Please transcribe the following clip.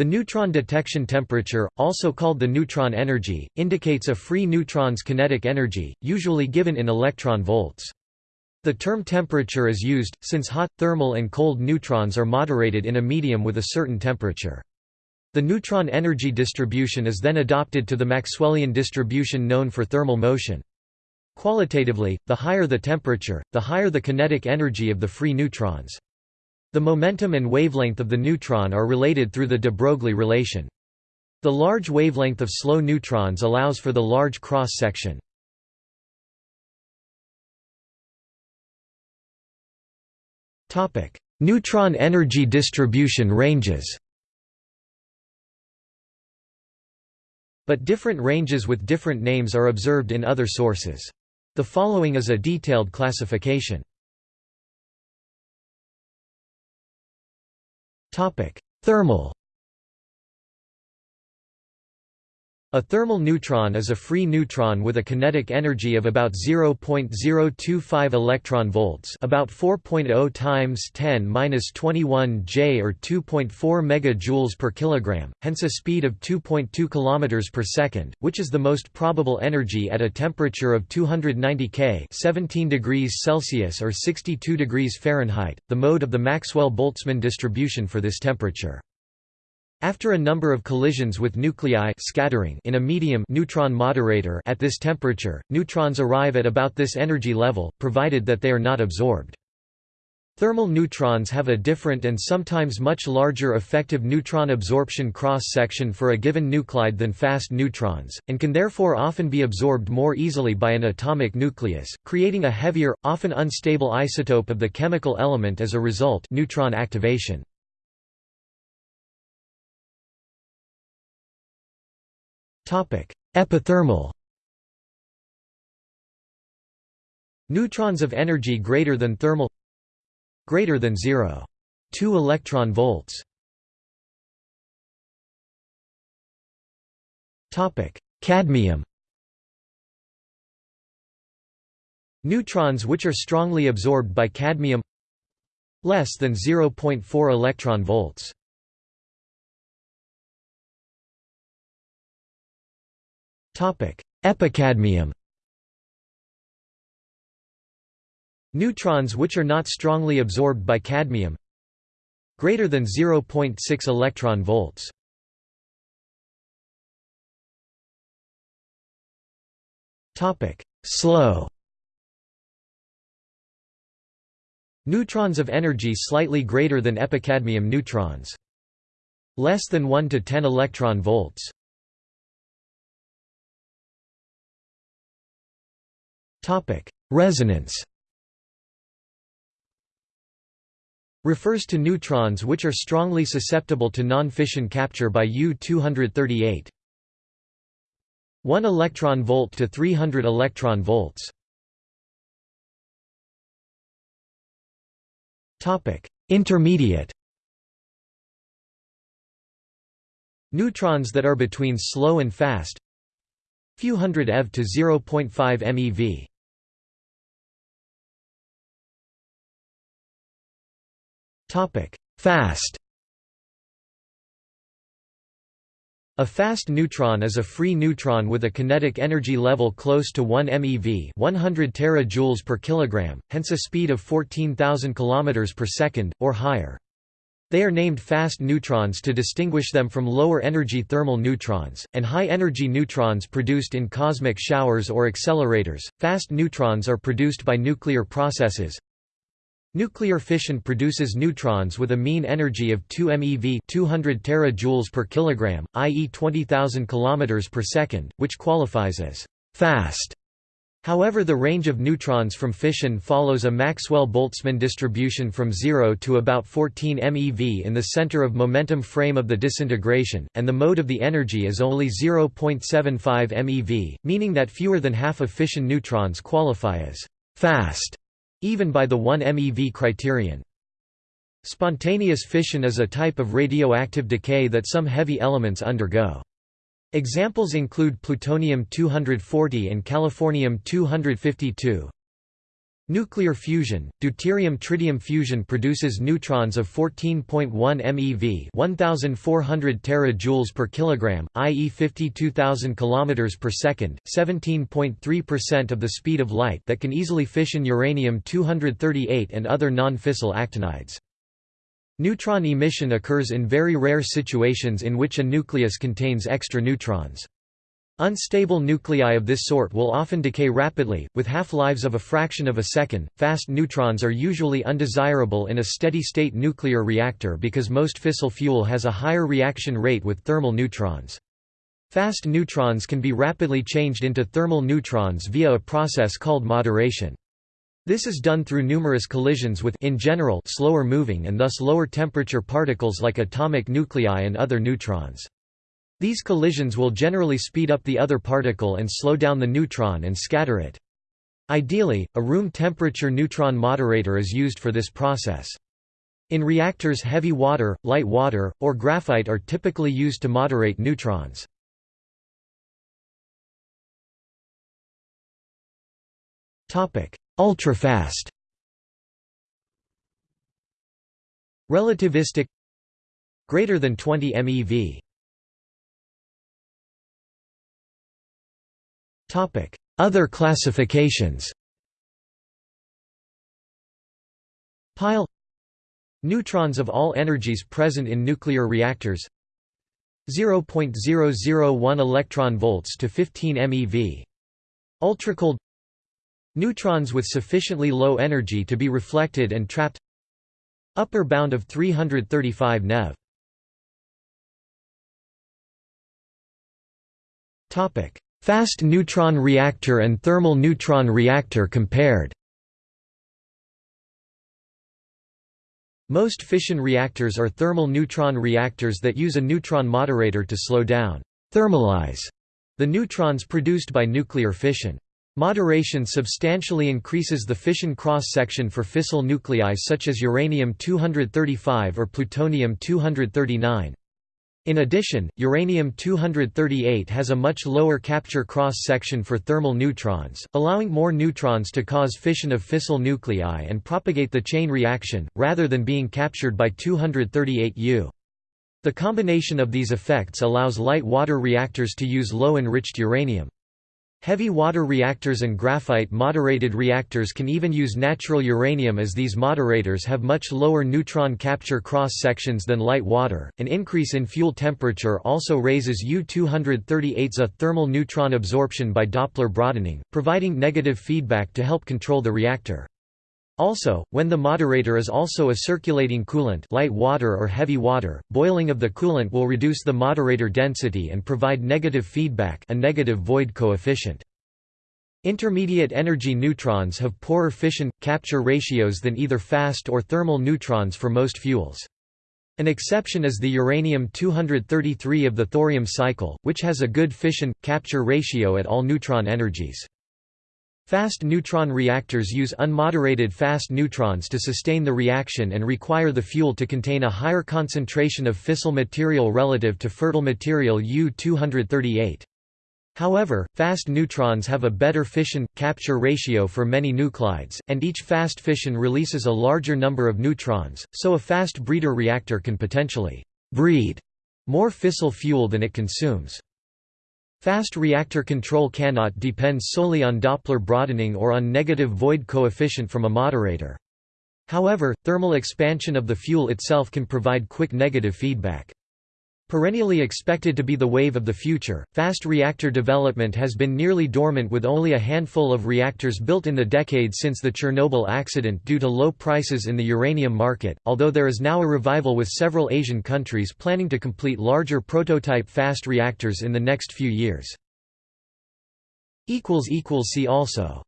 The neutron detection temperature, also called the neutron energy, indicates a free neutron's kinetic energy, usually given in electron volts. The term temperature is used, since hot, thermal and cold neutrons are moderated in a medium with a certain temperature. The neutron energy distribution is then adopted to the Maxwellian distribution known for thermal motion. Qualitatively, the higher the temperature, the higher the kinetic energy of the free neutrons. The momentum and wavelength of the neutron are related through the de Broglie relation. The large wavelength of slow neutrons allows for the large cross-section. Neutron energy distribution ranges But different ranges with different names are observed in other sources. The following is a detailed classification. Thermal A thermal neutron is a free neutron with a kinetic energy of about 0.025 electron volts, about 4.0 times 10^-21 J or 2.4 megajoules per kilogram, hence a speed of 2.2 kilometers per second, which is the most probable energy at a temperature of 290 K, 17 degrees Celsius or 62 degrees Fahrenheit. The mode of the Maxwell-Boltzmann distribution for this temperature after a number of collisions with nuclei scattering in a medium neutron moderator at this temperature, neutrons arrive at about this energy level, provided that they are not absorbed. Thermal neutrons have a different and sometimes much larger effective neutron absorption cross-section for a given nuclide than fast neutrons, and can therefore often be absorbed more easily by an atomic nucleus, creating a heavier, often unstable isotope of the chemical element as a result neutron activation. Epithermal Neutrons of energy greater than thermal greater than 0. 2 electron volts. Topic: Cadmium Neutrons which are strongly absorbed by cadmium less than 0.4 electron volts Epicadmium. Neutrons which are not strongly absorbed by cadmium. Greater than 0.6 electron volts. Topic. Slow. Neutrons of energy slightly greater than epicadmium neutrons. Less than 1 to 10 electron volts Resonance refers to neutrons which are strongly susceptible to non-fission capture by U-238. 1 electron volt to 300 electron volts. Topic: Intermediate. Neutrons that are between slow and fast. Few hundred eV to 0.5 MeV. Topic: Fast. A fast neutron is a free neutron with a kinetic energy level close to 1 MeV, 100 terajoules per kilogram, hence a speed of 14,000 km per second or higher. They are named fast neutrons to distinguish them from lower energy thermal neutrons, and high energy neutrons produced in cosmic showers or accelerators. Fast neutrons are produced by nuclear processes, Nuclear fission produces neutrons with a mean energy of 2 MeV 200 terajoules per kilogram, i.e. 20,000 km per second, which qualifies as fast. However the range of neutrons from fission follows a Maxwell-Boltzmann distribution from 0 to about 14 MeV in the center of momentum frame of the disintegration, and the mode of the energy is only 0.75 MeV, meaning that fewer than half of fission neutrons qualify as fast even by the 1 MeV criterion. Spontaneous fission is a type of radioactive decay that some heavy elements undergo. Examples include plutonium-240 and californium-252. Nuclear fusion, deuterium-tritium fusion produces neutrons of 14.1 MeV, 1400 terajoules per kilogram, i.e. 52000 kilometers per second, 17.3% of the speed of light that can easily fission uranium-238 and other non-fissile actinides. Neutron emission occurs in very rare situations in which a nucleus contains extra neutrons. Unstable nuclei of this sort will often decay rapidly, with half-lives of a fraction of a second. Fast neutrons are usually undesirable in a steady-state nuclear reactor because most fissile fuel has a higher reaction rate with thermal neutrons. Fast neutrons can be rapidly changed into thermal neutrons via a process called moderation. This is done through numerous collisions with in general slower moving and thus lower temperature particles like atomic nuclei and other neutrons. These collisions will generally speed up the other particle and slow down the neutron and scatter it. Ideally, a room temperature neutron moderator is used for this process. In reactors heavy water, light water, or graphite are typically used to moderate neutrons. Ultrafast Relativistic Greater than 20 MeV Other classifications. Pile. Neutrons of all energies present in nuclear reactors. 0.001 electron volts to 15 MeV. Ultracold. Neutrons with sufficiently low energy to be reflected and trapped. Upper bound of 335 neV. Topic Fast neutron reactor and thermal neutron reactor compared Most fission reactors are thermal neutron reactors that use a neutron moderator to slow down thermalize the neutrons produced by nuclear fission. Moderation substantially increases the fission cross-section for fissile nuclei such as uranium-235 or plutonium-239. In addition, uranium-238 has a much lower capture cross-section for thermal neutrons, allowing more neutrons to cause fission of fissile nuclei and propagate the chain reaction, rather than being captured by 238U. The combination of these effects allows light water reactors to use low-enriched uranium. Heavy water reactors and graphite-moderated reactors can even use natural uranium as these moderators have much lower neutron capture cross-sections than light water. An increase in fuel temperature also raises U-238's a thermal neutron absorption by Doppler broadening, providing negative feedback to help control the reactor. Also, when the moderator is also a circulating coolant light water or heavy water, boiling of the coolant will reduce the moderator density and provide negative feedback a negative void coefficient. Intermediate energy neutrons have poorer fission – capture ratios than either fast or thermal neutrons for most fuels. An exception is the uranium-233 of the thorium cycle, which has a good fission – capture ratio at all neutron energies. Fast neutron reactors use unmoderated fast neutrons to sustain the reaction and require the fuel to contain a higher concentration of fissile material relative to fertile material U-238. However, fast neutrons have a better fission-capture ratio for many nuclides, and each fast fission releases a larger number of neutrons, so a fast breeder reactor can potentially «breed» more fissile fuel than it consumes. Fast reactor control cannot depend solely on Doppler broadening or on negative void coefficient from a moderator. However, thermal expansion of the fuel itself can provide quick negative feedback. Perennially expected to be the wave of the future, fast reactor development has been nearly dormant with only a handful of reactors built in the decade since the Chernobyl accident due to low prices in the uranium market, although there is now a revival with several Asian countries planning to complete larger prototype fast reactors in the next few years. See also